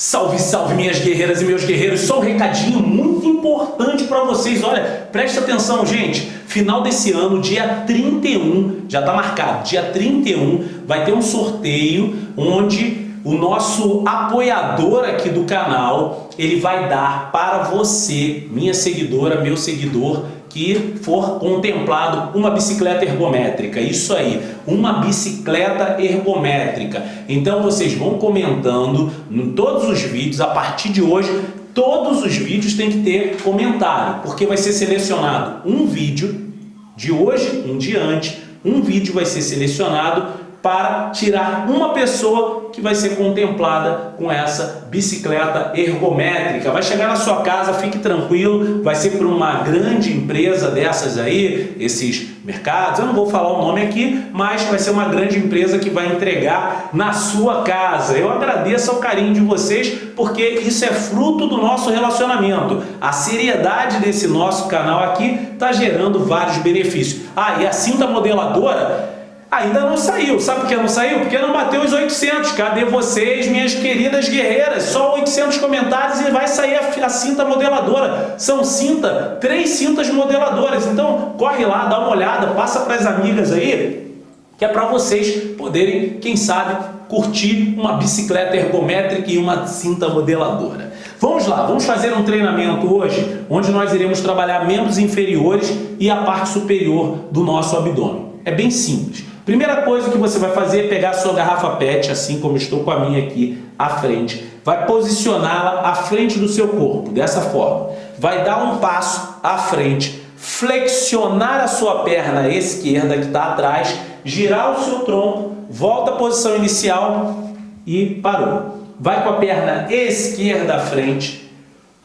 Salve, salve minhas guerreiras e meus guerreiros, só um recadinho muito importante para vocês, olha, presta atenção gente, final desse ano, dia 31, já está marcado, dia 31 vai ter um sorteio onde o nosso apoiador aqui do canal, ele vai dar para você, minha seguidora, meu seguidor, que for contemplado uma bicicleta ergométrica. Isso aí, uma bicicleta ergométrica. Então vocês vão comentando em todos os vídeos, a partir de hoje, todos os vídeos têm que ter comentário, porque vai ser selecionado um vídeo de hoje em diante, um vídeo vai ser selecionado para tirar uma pessoa que vai ser contemplada com essa bicicleta ergométrica. Vai chegar na sua casa, fique tranquilo, vai ser para uma grande empresa dessas aí, esses mercados, eu não vou falar o nome aqui, mas vai ser uma grande empresa que vai entregar na sua casa. Eu agradeço ao carinho de vocês, porque isso é fruto do nosso relacionamento. A seriedade desse nosso canal aqui está gerando vários benefícios. Ah, e a cinta modeladora Ainda não saiu. Sabe por que não saiu? Porque não bateu os 800. Cadê vocês, minhas queridas guerreiras? Só 800 comentários e vai sair a, a cinta modeladora. São cinta, três cintas modeladoras. Então, corre lá, dá uma olhada, passa para as amigas aí, que é para vocês poderem, quem sabe, curtir uma bicicleta ergométrica e uma cinta modeladora. Vamos lá, vamos fazer um treinamento hoje, onde nós iremos trabalhar membros inferiores e a parte superior do nosso abdômen. É bem simples. Primeira coisa que você vai fazer é pegar a sua garrafa PET, assim como estou com a minha aqui à frente. Vai posicioná-la à frente do seu corpo, dessa forma. Vai dar um passo à frente, flexionar a sua perna esquerda que está atrás, girar o seu tronco, volta à posição inicial e parou. Vai com a perna esquerda à frente,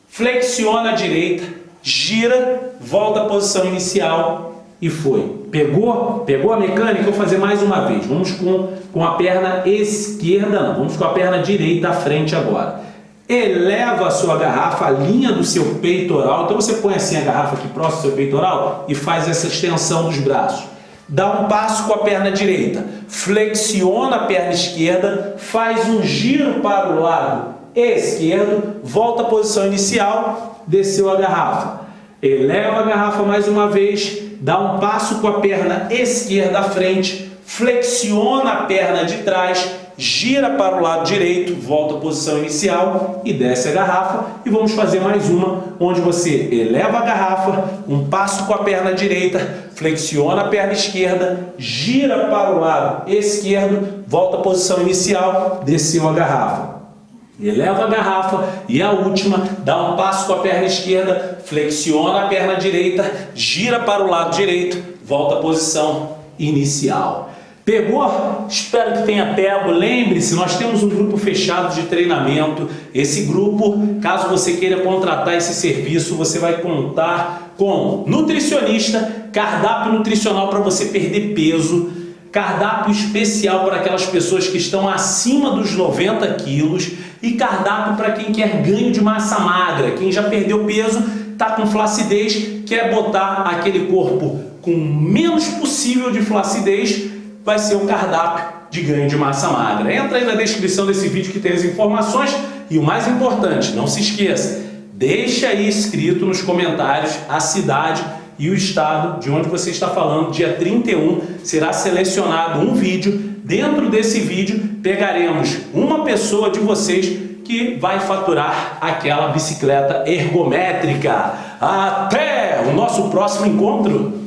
flexiona a direita, gira, volta à posição inicial e foi. Pegou? Pegou a mecânica? Vou fazer mais uma vez. Vamos com, com a perna esquerda, não. Vamos com a perna direita à frente agora. Eleva a sua garrafa, a linha do seu peitoral. Então você põe assim a garrafa aqui próximo do seu peitoral e faz essa extensão dos braços. Dá um passo com a perna direita. Flexiona a perna esquerda, faz um giro para o lado esquerdo, volta à posição inicial, desceu a garrafa. Eleva a garrafa mais uma vez, dá um passo com a perna esquerda à frente, flexiona a perna de trás, gira para o lado direito, volta à posição inicial e desce a garrafa. E vamos fazer mais uma, onde você eleva a garrafa, um passo com a perna direita, flexiona a perna esquerda, gira para o lado esquerdo, volta à posição inicial, desceu a garrafa. Eleva a garrafa e a última, dá um passo com a perna esquerda, flexiona a perna direita, gira para o lado direito, volta à posição inicial. Pegou? Espero que tenha pego. Lembre-se, nós temos um grupo fechado de treinamento. Esse grupo, caso você queira contratar esse serviço, você vai contar com nutricionista, cardápio nutricional para você perder peso, cardápio especial para aquelas pessoas que estão acima dos 90 quilos e cardápio para quem quer ganho de massa magra, quem já perdeu peso, está com flacidez, quer botar aquele corpo com menos possível de flacidez, vai ser um cardápio de ganho de massa magra. Entra aí na descrição desse vídeo que tem as informações e o mais importante, não se esqueça, deixa aí escrito nos comentários a cidade e o estado de onde você está falando. Dia 31 será selecionado um vídeo. Dentro desse vídeo pegaremos uma pessoa de vocês que vai faturar aquela bicicleta ergométrica. Até o nosso próximo encontro!